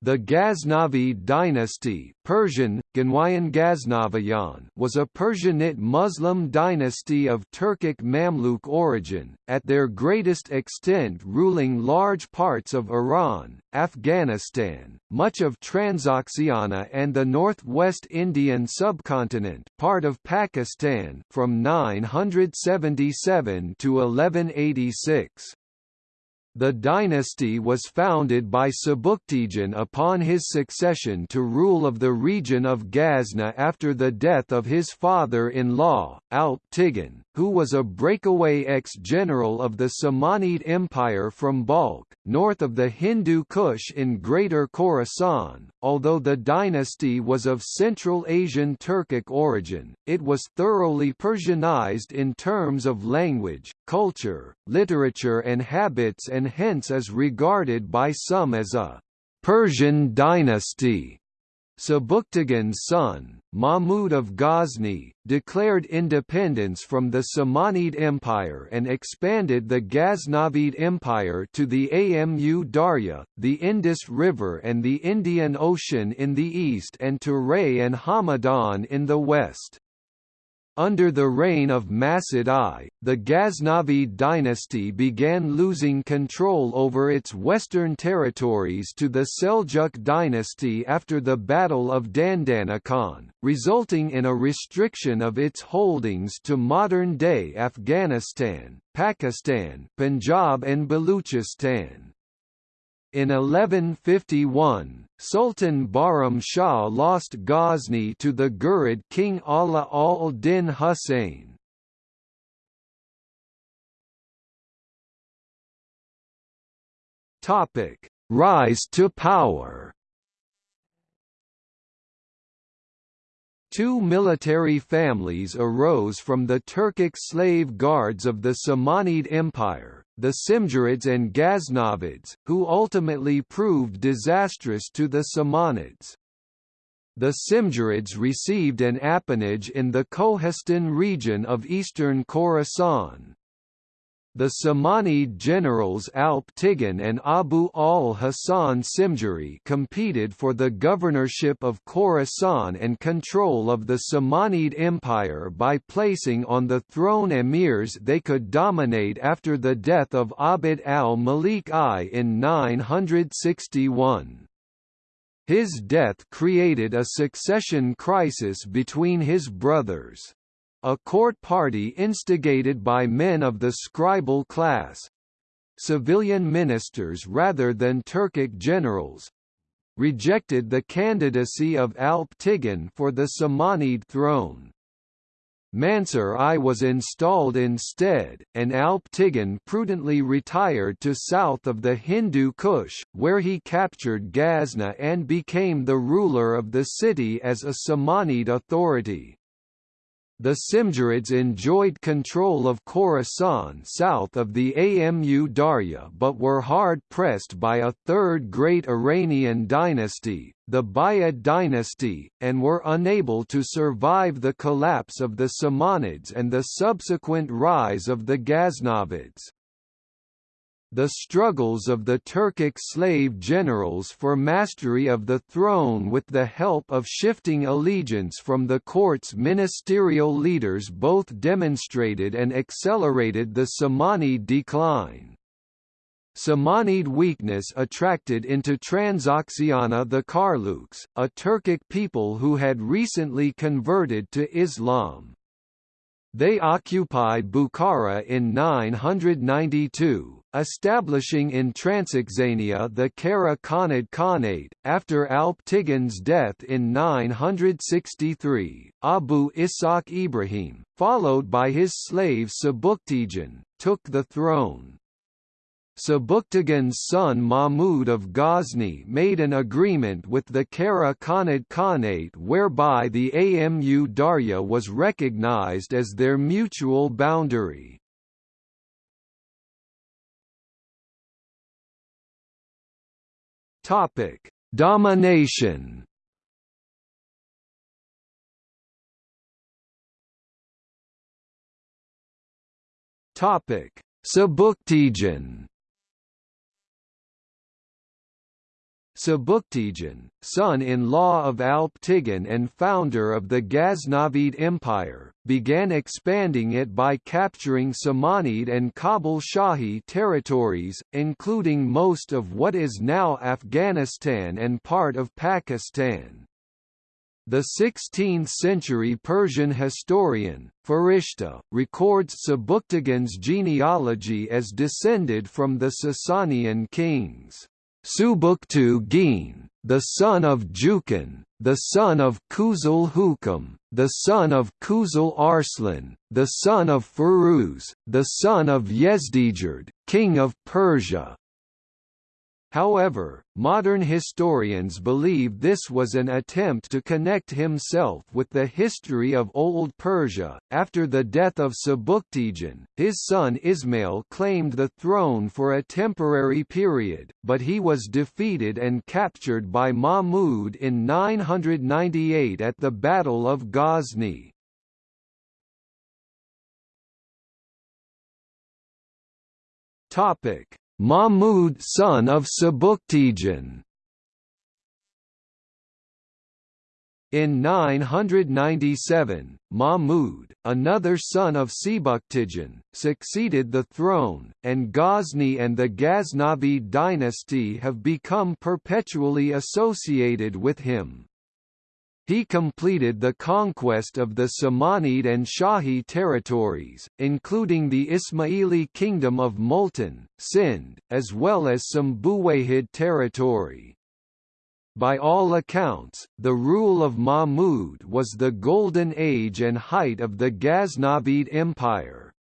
The Ghaznavid dynasty Persian, Ghaznaviyan was a Persianate Muslim dynasty of Turkic Mamluk origin, at their greatest extent ruling large parts of Iran, Afghanistan, much of Transoxiana and the northwest Indian subcontinent part of Pakistan from 977 to 1186. The dynasty was founded by Sebuktigin upon his succession to rule of the region of Ghazna after the death of his father-in-law, Alp Tigin, who was a breakaway ex-general of the Samanid Empire from Balkh, north of the Hindu Kush in Greater Khorasan. Although the dynasty was of Central Asian Turkic origin, it was thoroughly Persianized in terms of language, culture, literature and habits and hence is regarded by some as a Persian dynasty. Sebuktigin's son, Mahmud of Ghazni, declared independence from the Samanid Empire and expanded the Ghaznavid Empire to the Amu Darya, the Indus River and the Indian Ocean in the east and to Ray and Hamadan in the west. Under the reign of Masud I, the Ghaznavid dynasty began losing control over its western territories to the Seljuk dynasty after the Battle of Dandanakan, resulting in a restriction of its holdings to modern-day Afghanistan, Pakistan, Punjab and Baluchistan. In 1151, Sultan Bahram Shah lost Ghazni to the Ghurid king Ala al-Din Husayn. Rise to power Two military families arose from the Turkic slave guards of the Samanid Empire, the Simjurids and Ghaznavids, who ultimately proved disastrous to the Samanids. The Simjurids received an appanage in the Kohistan region of eastern Khorasan. The Samanid generals Alp and Abu al-Hasan Simjuri competed for the governorship of Khorasan and control of the Samanid Empire by placing on the throne emirs they could dominate after the death of Abd al-Malik I in 961. His death created a succession crisis between his brothers. A court party instigated by men of the scribal class civilian ministers rather than Turkic generals rejected the candidacy of Alp Tigin for the Samanid throne. Mansur I was installed instead, and Alp Tigin prudently retired to south of the Hindu Kush, where he captured Ghazna and became the ruler of the city as a Samanid authority. The Simjurids enjoyed control of Khorasan south of the Amu Darya but were hard-pressed by a third great Iranian dynasty, the Buyid dynasty, and were unable to survive the collapse of the Samanids and the subsequent rise of the Ghaznavids. The struggles of the Turkic slave generals for mastery of the throne with the help of shifting allegiance from the court's ministerial leaders both demonstrated and accelerated the Samanid decline. Samanid weakness attracted into Transoxiana the Karluks, a Turkic people who had recently converted to Islam. They occupied Bukhara in 992, establishing in Transoxania the Kara Khanid Khanate. After Alp Tigin's death in 963, Abu Ishaq Ibrahim, followed by his slave Sebuktigin, took the throne. Sebuktigin's son Mahmud of Ghazni made an agreement with the Kara Khanid Khanate whereby the Amu Darya was recognized as their mutual boundary. Topic: Domination. Topic: Sebuktigin. Sebuktigin, son-in-law of Alptigin and founder of the Ghaznavid Empire, began expanding it by capturing Samanid and Kabul Shahi territories, including most of what is now Afghanistan and part of Pakistan. The 16th-century Persian historian, Farishta, records Sebuktigin's genealogy as descended from the Sasanian kings. Subuktu-Gin, the son of Jukan, the son of Kuzul Hukam, the son of Kuzul Arslan, the son of Firuz, the son of Yezdijerd, king of Persia. However, modern historians believe this was an attempt to connect himself with the history of Old Persia. After the death of Sebuktigin, his son Ismail claimed the throne for a temporary period, but he was defeated and captured by Mahmud in 998 at the Battle of Ghazni. Topic: Mahmud son of Sebuktigin In 997, Mahmud, another son of Sebuktigin, succeeded the throne, and Ghazni and the Ghaznavid dynasty have become perpetually associated with him. He completed the conquest of the Samanid and Shahi territories, including the Ismaili kingdom of Multan, Sind, as well as some Buwayhid territory. By all accounts, the rule of Mahmud was the golden age and height of the Ghaznavid Empire.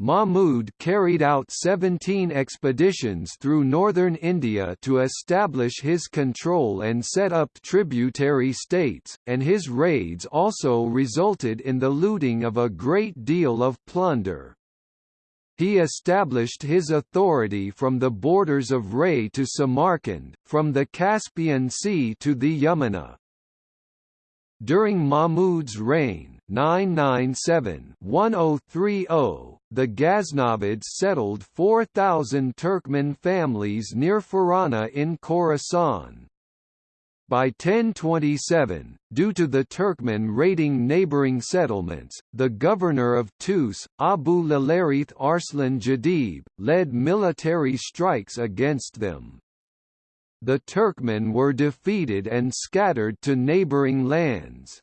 Mahmud carried out 17 expeditions through northern India to establish his control and set up tributary states, and his raids also resulted in the looting of a great deal of plunder. He established his authority from the borders of Ray to Samarkand, from the Caspian Sea to the Yamuna. During Mahmud's reign 997-1030, the Ghaznavids settled 4,000 Turkmen families near Farana in Khorasan. By 1027, due to the Turkmen raiding neighboring settlements, the governor of Tus, Abu Lalarith Arslan Jadib, led military strikes against them. The Turkmen were defeated and scattered to neighboring lands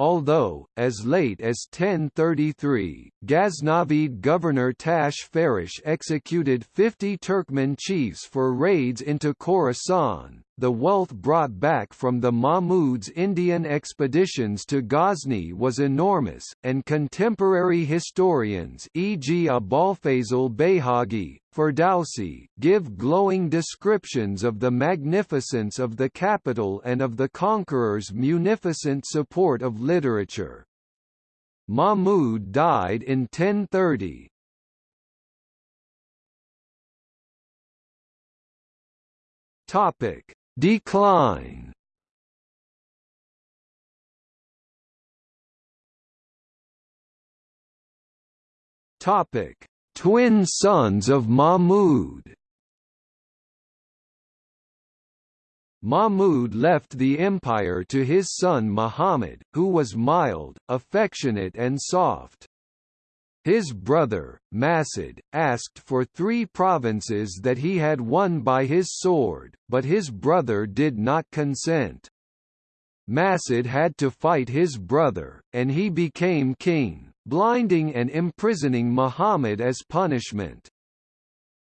although, as late as 1033, Ghaznavid governor Tash Farrash executed 50 Turkmen chiefs for raids into Khorasan, the wealth brought back from the Mahmud's Indian expeditions to Ghazni was enormous, and contemporary historians e.g. Abolfazl Bayhaqi, Ferdowsi, give glowing descriptions of the magnificence of the capital and of the conqueror's munificent support of literature. Mahmud died in 1030, Topic: Decline Topic: Twin sons of Mahmud. Mahmud left the empire to his son Muhammad, who was mild, affectionate and soft. His brother, Masud, asked for three provinces that he had won by his sword, but his brother did not consent. Masud had to fight his brother, and he became king, blinding and imprisoning Muhammad as punishment.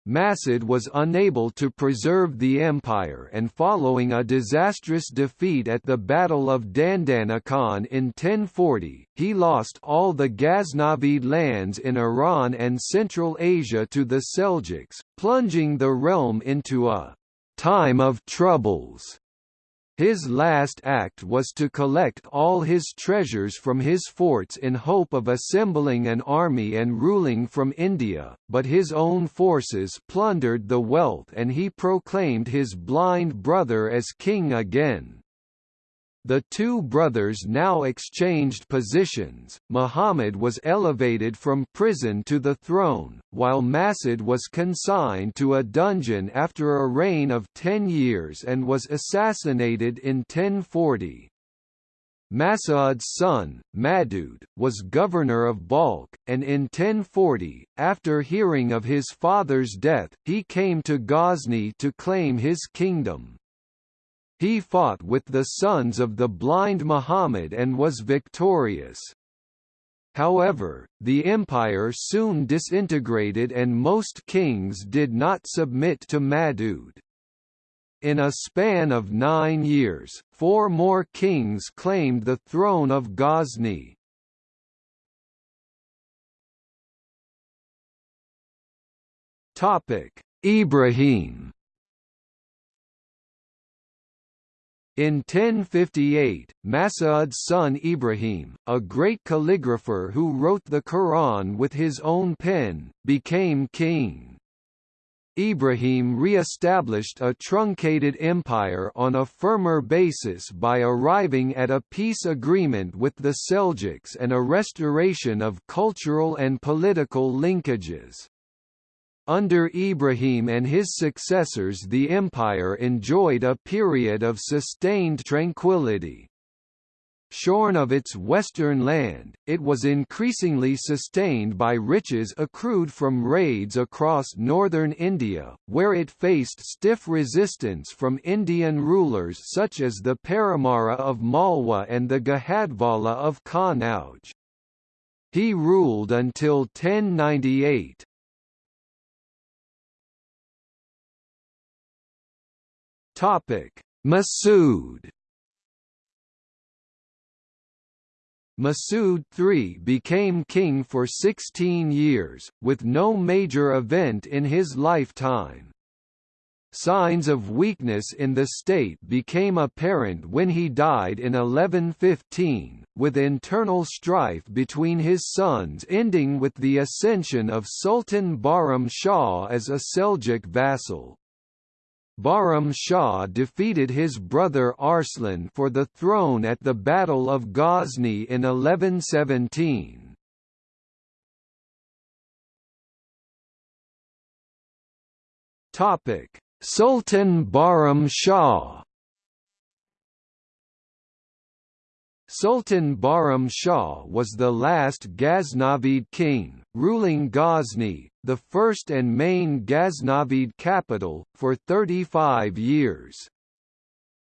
Masud was unable to preserve the empire and following a disastrous defeat at the Battle of Dandanakan in 1040, he lost all the Ghaznavid lands in Iran and Central Asia to the Seljuks, plunging the realm into a «time of troubles». His last act was to collect all his treasures from his forts in hope of assembling an army and ruling from India, but his own forces plundered the wealth and he proclaimed his blind brother as king again. The two brothers now exchanged positions, Muhammad was elevated from prison to the throne, while Mas'ud was consigned to a dungeon after a reign of ten years and was assassinated in 1040. Mas'ud's son, Madud, was governor of Balkh, and in 1040, after hearing of his father's death, he came to Ghazni to claim his kingdom. He fought with the sons of the blind Muhammad and was victorious. However, the empire soon disintegrated and most kings did not submit to Madud. In a span of nine years, four more kings claimed the throne of Ghazni. Ibrahim In 1058, Mas'ud's son Ibrahim, a great calligrapher who wrote the Quran with his own pen, became king. Ibrahim re-established a truncated empire on a firmer basis by arriving at a peace agreement with the Seljuks and a restoration of cultural and political linkages. Under Ibrahim and his successors the empire enjoyed a period of sustained tranquility. Shorn of its western land, it was increasingly sustained by riches accrued from raids across northern India, where it faced stiff resistance from Indian rulers such as the Paramara of Malwa and the Gahadvala of Kannauj. He ruled until 1098. Topic: Mas'ud. Mas'ud III became king for 16 years, with no major event in his lifetime. Signs of weakness in the state became apparent when he died in 1115, with internal strife between his sons ending with the ascension of Sultan Bahram Shah as a Seljuk vassal. Bahram Shah defeated his brother Arslan for the throne at the Battle of Ghazni in 1117. Sultan Bahram Shah Sultan Bahram Shah was the last Ghaznavid king, ruling Ghazni, the first and main Ghaznavid capital, for 35 years.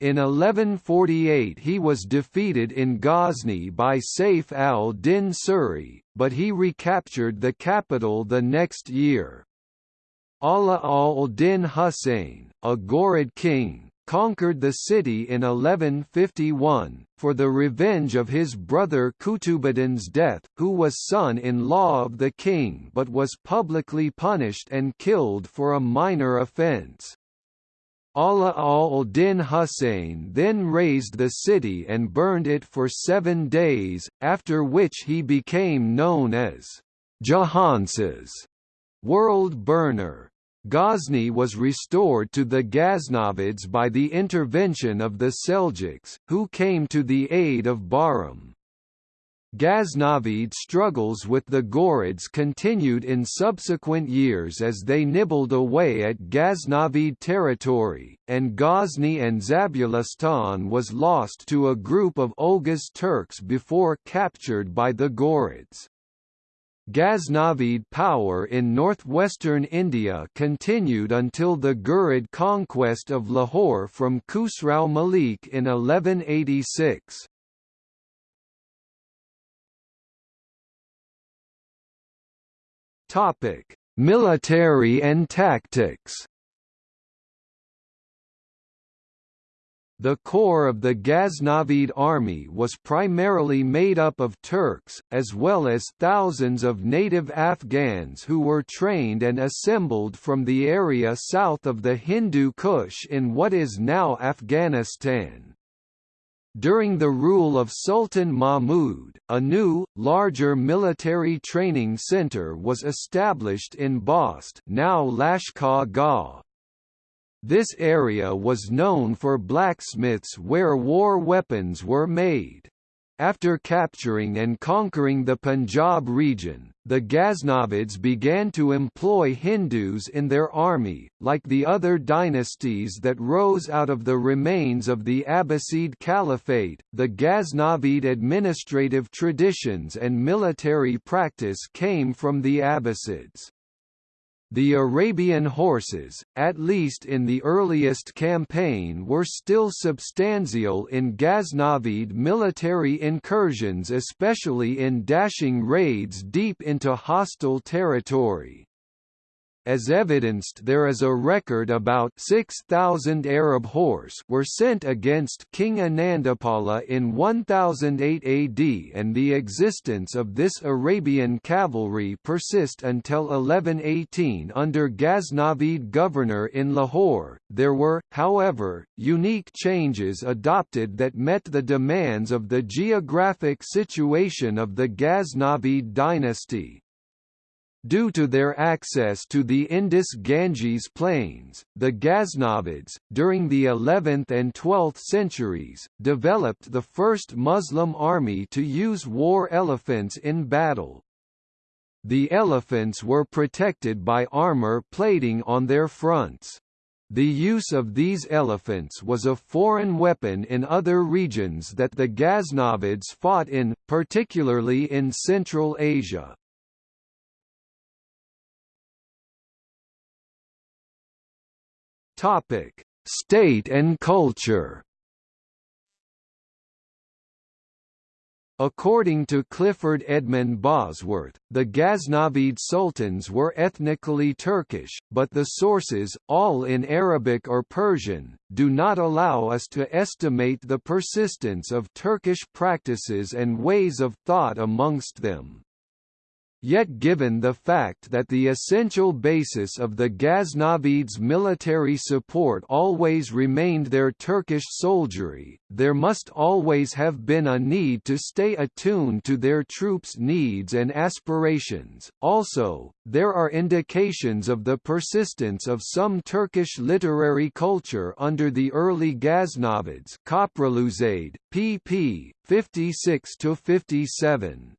In 1148 he was defeated in Ghazni by Saif al-Din Suri, but he recaptured the capital the next year. Ala al-Din Husayn, a Ghurid king, conquered the city in 1151, for the revenge of his brother Qutubudin's death, who was son-in-law of the king but was publicly punished and killed for a minor offence. Ala al-Din Husayn then razed the city and burned it for seven days, after which he became known as Jahansuz, world burner. Ghazni was restored to the Ghaznavids by the intervention of the Seljuks, who came to the aid of Bahram. Ghaznavid struggles with the Ghurids continued in subsequent years as they nibbled away at Ghaznavid territory, and Ghazni and Zabulistan was lost to a group of Oghuz Turks before captured by the Ghurids. Ghaznavid power in northwestern India continued until the Ghurid conquest of Lahore from Khusrau Malik in 1186. Topic: Military and tactics. The core of the Ghaznavid army was primarily made up of Turks, as well as thousands of native Afghans who were trained and assembled from the area south of the Hindu Kush in what is now Afghanistan. During the rule of Sultan Mahmud, a new, larger military training center was established in Bost now Lashkar Gah, This area was known for blacksmiths where war weapons were made. After capturing and conquering the Punjab region, the Ghaznavids began to employ Hindus in their army, like the other dynasties that rose out of the remains of the Abbasid Caliphate. The Ghaznavid administrative traditions and military practice came from the Abbasids. The Arabian horses, at least in the earliest campaign were still substantial in Ghaznavid military incursions especially in dashing raids deep into hostile territory. As evidenced there is a record about 6,000 Arab horse were sent against King Anandapala in 1008 AD and the existence of this Arabian cavalry persist until 1118 under Ghaznavid governor in Lahore. There were, however, unique changes adopted that met the demands of the geographic situation of the Ghaznavid dynasty. Due to their access to the Indus-Ganges plains, the Ghaznavids, during the 11th and 12th centuries, developed the first Muslim army to use war elephants in battle. The elephants were protected by armor plating on their fronts. The use of these elephants was a foreign weapon in other regions that the Ghaznavids fought in, particularly in Central Asia. Topic: State and culture. According to Clifford Edmund Bosworth, the Ghaznavid sultans were ethnically Turkish, but the sources, all in Arabic or Persian, do not allow us to estimate the persistence of Turkish practices and ways of thought amongst them. Yet given the fact that the essential basis of the Ghaznavids' military support always remained their Turkish soldiery, there must always have been a need to stay attuned to their troops' needs and aspirations. Also, there are indications of the persistence of some Turkish literary culture under the early Ghaznavids Köprülüzade, pp. 56–57.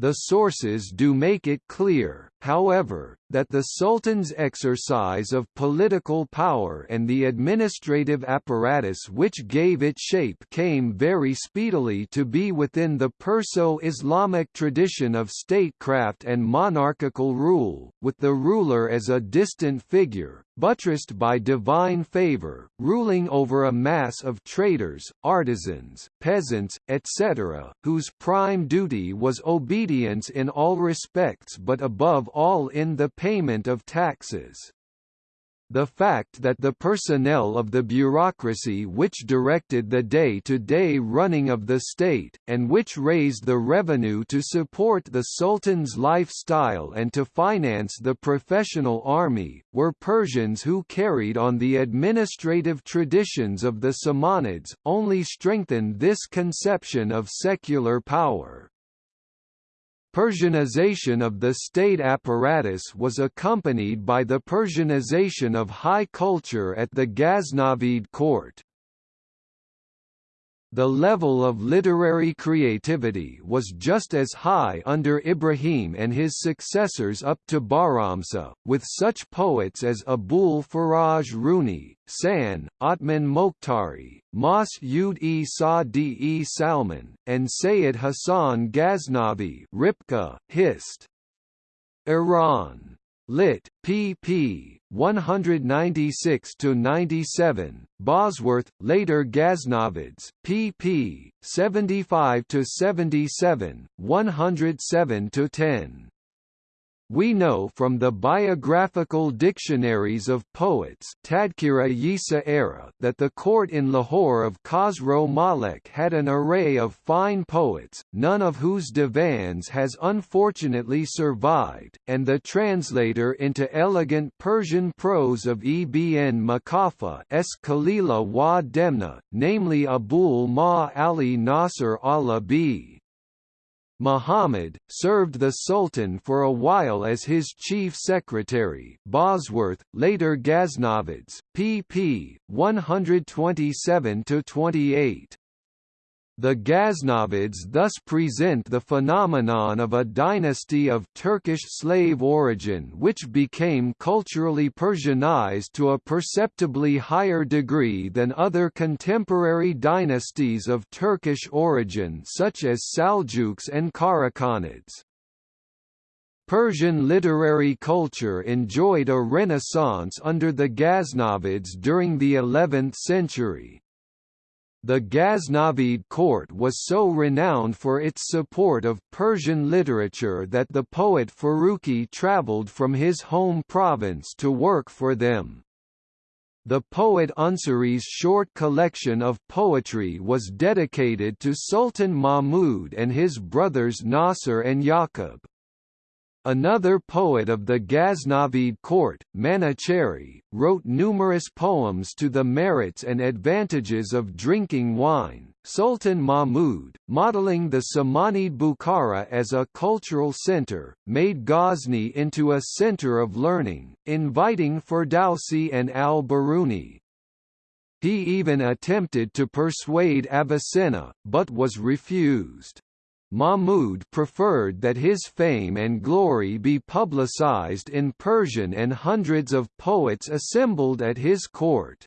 The sources do make it clear, however, that the Sultan's exercise of political power and the administrative apparatus which gave it shape came very speedily to be within the Perso-Islamic tradition of statecraft and monarchical rule, with the ruler as a distant figure, buttressed by divine favor, ruling over a mass of traders, artisans, peasants, etc., whose prime duty was obedience in all respects but above all in the payment of taxes. The fact that the personnel of the bureaucracy which directed the day-to-day -day running of the state, and which raised the revenue to support the Sultan's lifestyle and to finance the professional army, were Persians who carried on the administrative traditions of the Samanids, only strengthened this conception of secular power. Persianization of the state apparatus was accompanied by the Persianization of high culture at the Ghaznavid court. The level of literary creativity was just as high under Ibrahim and his successors up to Bahramsa, with such poets as Abul Faraj Runi, San, Uthman Mukhtari, Mas-ud-e Sa-di-e Salman, and Sayyid Hassan Ghaznavi Rypka, Hist. Iran. Lit. pp. 196 to 97. Bosworth, later Ghaznavids, pp. 75 to 77, 107 to 10. We know from the biographical dictionaries of poets Tadkira Yisa era that the court in Lahore of Khosrow Malek had an array of fine poets, none of whose divans has unfortunately survived, and the translator into elegant Persian prose of Ibn Makafa S. Khalila wa Demna, namely Abul Ma Ali Nasr al-Abi. Muhammad, served the Sultan for a while as his chief secretary Bosworth, later Ghaznavids, pp. 127–28. The Ghaznavids thus present the phenomenon of a dynasty of Turkish slave origin which became culturally Persianized to a perceptibly higher degree than other contemporary dynasties of Turkish origin such as Saljuks and Karakhanids. Persian literary culture enjoyed a renaissance under the Ghaznavids during the 11th century, the Ghaznavid court was so renowned for its support of Persian literature that the poet Farrukhi travelled from his home province to work for them. The poet Unsuri's short collection of poetry was dedicated to Sultan Mahmud and his brothers Nasser and Yaqub. Another poet of the Ghaznavid court, Manuchehri, wrote numerous poems to the merits and advantages of drinking wine. Sultan Mahmud, modeling the Samanid Bukhara as a cultural center, made Ghazni into a center of learning, inviting Ferdowsi and al-Biruni. He even attempted to persuade Avicenna, but was refused. Mahmud preferred that his fame and glory be publicized in Persian and hundreds of poets assembled at his court.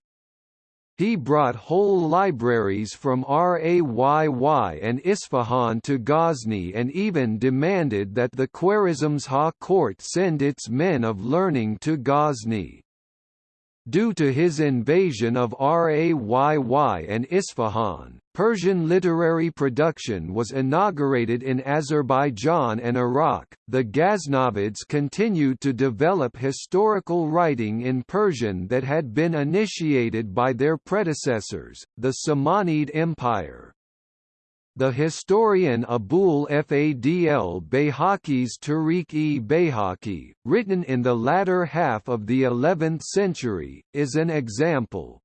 He brought whole libraries from Rayy and Isfahan to Ghazni and even demanded that the Khwarezmshah court send its men of learning to Ghazni. Due to his invasion of Rayy and Isfahan, Persian literary production was inaugurated in Azerbaijan and Iraq. The Ghaznavids continued to develop historical writing in Persian that had been initiated by their predecessors, the Samanid Empire. The historian Abul Fadl Bayhaqi's Tarikh-e Bayhaqi, written in the latter half of the 11th century, is an example.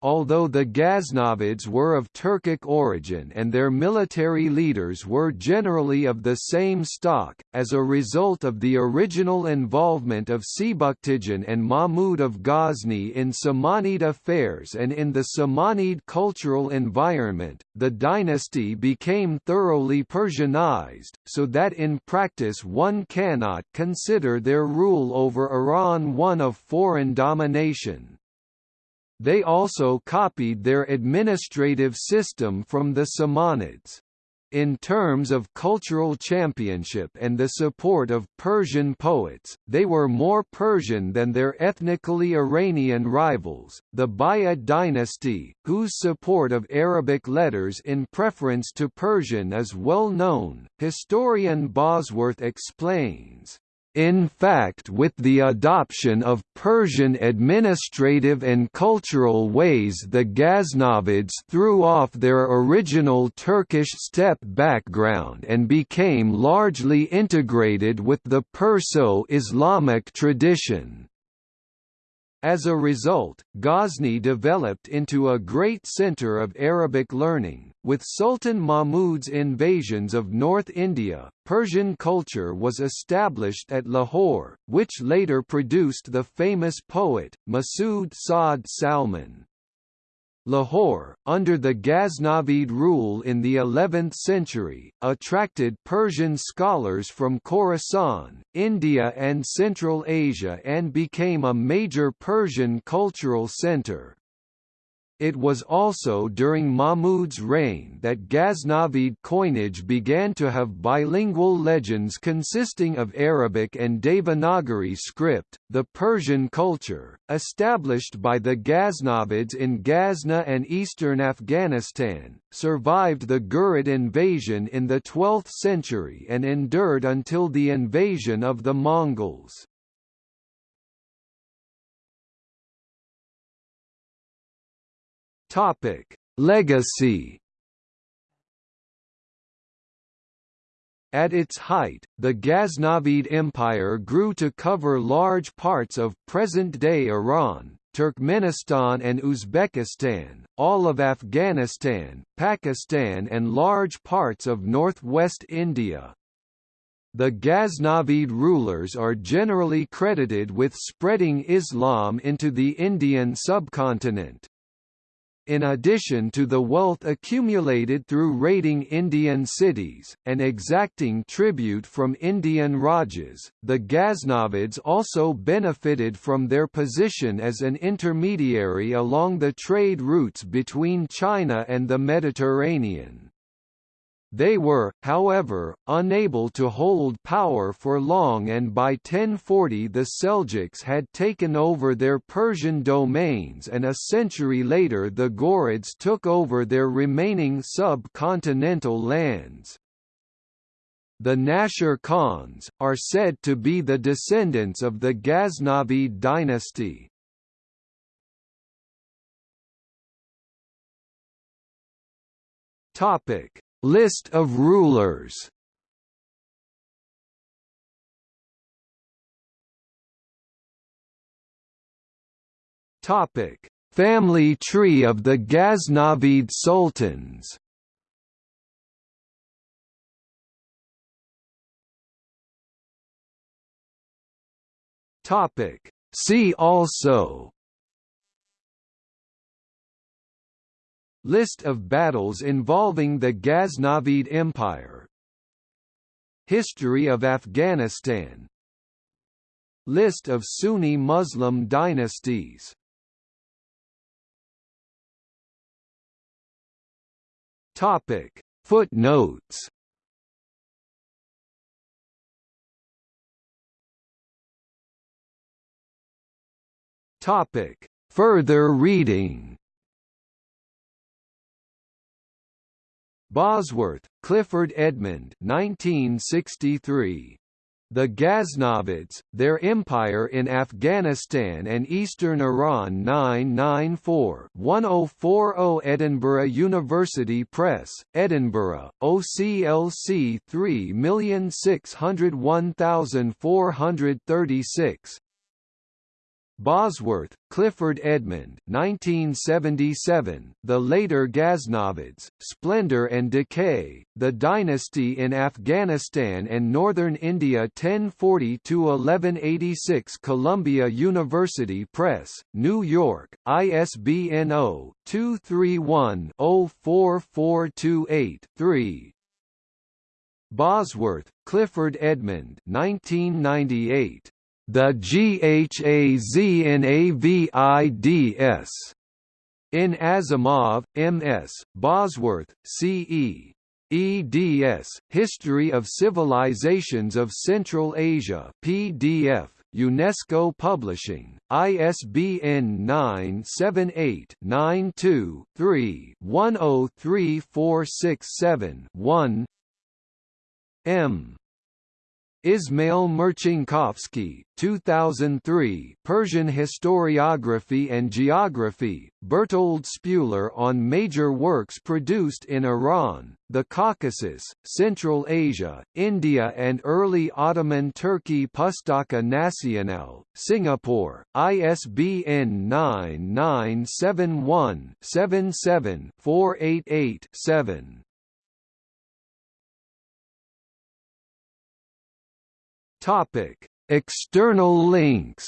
Although the Ghaznavids were of Turkic origin and their military leaders were generally of the same stock, as a result of the original involvement of Sebuktigin and Mahmud of Ghazni in Samanid affairs and in the Samanid cultural environment, the dynasty became thoroughly Persianized, so that in practice one cannot consider their rule over Iran one of foreign domination. They also copied their administrative system from the Samanids. In terms of cultural championship and the support of Persian poets, they were more Persian than their ethnically Iranian rivals, the Buyid dynasty, whose support of Arabic letters in preference to Persian is well known. Historian Bosworth explains, in fact with the adoption of Persian administrative and cultural ways the Ghaznavids threw off their original Turkish steppe background and became largely integrated with the Perso-Islamic tradition. As a result, Ghazni developed into a great center of Arabic learning. With Sultan Mahmud's invasions of North India, Persian culture was established at Lahore, which later produced the famous poet, Masood Saad Salman. Lahore, under the Ghaznavid rule in the 11th century, attracted Persian scholars from Khorasan, India and Central Asia and became a major Persian cultural center. It was also during Mahmud's reign that Ghaznavid coinage began to have bilingual legends consisting of Arabic and Devanagari script. The Persian culture, established by the Ghaznavids in Ghazna and eastern Afghanistan, survived the Ghurid invasion in the 12th century and endured until the invasion of the Mongols. Topic: Legacy. At its height, the Ghaznavid Empire grew to cover large parts of present-day Iran, Turkmenistan and Uzbekistan, all of Afghanistan, Pakistan and large parts of northwest India. The Ghaznavid rulers are generally credited with spreading Islam into the Indian subcontinent in addition to the wealth accumulated through raiding Indian cities, and exacting tribute from Indian Rajas, the Ghaznavids also benefited from their position as an intermediary along the trade routes between China and the Mediterranean. They were, however, unable to hold power for long and by 1040 the Seljuks had taken over their Persian domains and a century later the Ghurids took over their remaining sub-continental lands. The Nashir Khans, are said to be the descendants of the Ghaznavid dynasty. Topic List of rulers. Topic: Family tree of the Ghaznavid sultans. Topic: See also List of battles involving the Ghaznavid Empire. History of Afghanistan. List of Sunni Muslim dynasties. Topic. Footnotes. Topic. Further reading Bosworth, Clifford Edmund 1963. The Ghaznavids, Their Empire in Afghanistan and Eastern Iran 994-1040 Edinburgh University Press, Edinburgh, OCLC 3601436 Bosworth, Clifford Edmund 1977, The Later Ghaznavids, Splendor and Decay, The Dynasty in Afghanistan and Northern India 1040–1186 Columbia University Press, New York, ISBN 0-231-04428-3 Bosworth, Clifford Edmund 1998. The GHAZNAVIDS. In Asimov, M.S., Bosworth, C.E. eds. History of Civilizations of Central Asia PDF, UNESCO Publishing, ISBN 978-92-3-103467-1 M. Ismail Marcinkowski, 2003 Persian Historiography and Geography, Bertold Spuler on major works produced in Iran, the Caucasus, Central Asia, India and early Ottoman Turkey Pustaka Nasional, Singapore, ISBN 9971 Topic: External links.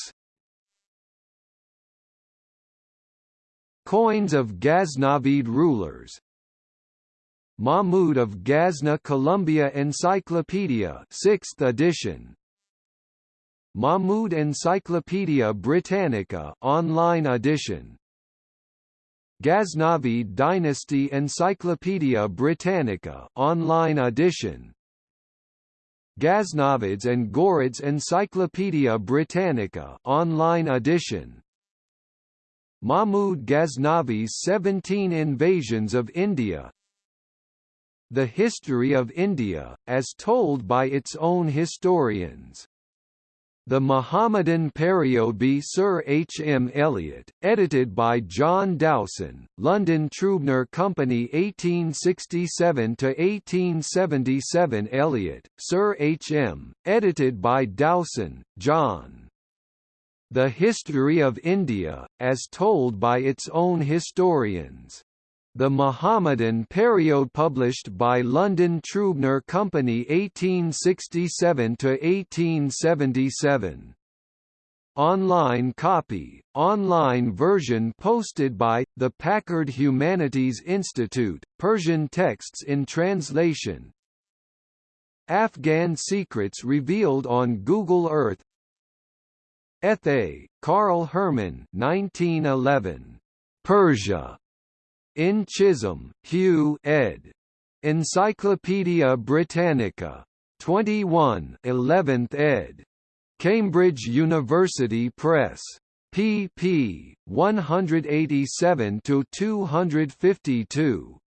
Coins of Ghaznavid rulers. Mahmud of Ghazna Columbia Encyclopedia 6th edition. Mahmud Encyclopedia Britannica online edition. Ghaznavid Dynasty Encyclopedia Britannica online edition. Ghaznavids and Ghurids Encyclopaedia Britannica online edition. Mahmud Ghaznavi's 17 Invasions of India. The History of India, as told by its own historians the Mohammedan Periode Sir H. M. Elliot, edited by John Dowson, London Trubner Company 1867–1877 Elliot, Sir H. M., edited by Dowson, John. The History of India, as told by its own historians. The Mohammedan period published by London Trubner Company 1867–1877. Online copy, online version posted by, the Packard Humanities Institute, Persian texts in translation Afghan secrets revealed on Google Earth Ethe, Carl Herman 1911. Persia. In Chisholm, Hugh ed. Encyclopædia Britannica. 21 11th ed. Cambridge University Press. pp. 187–252.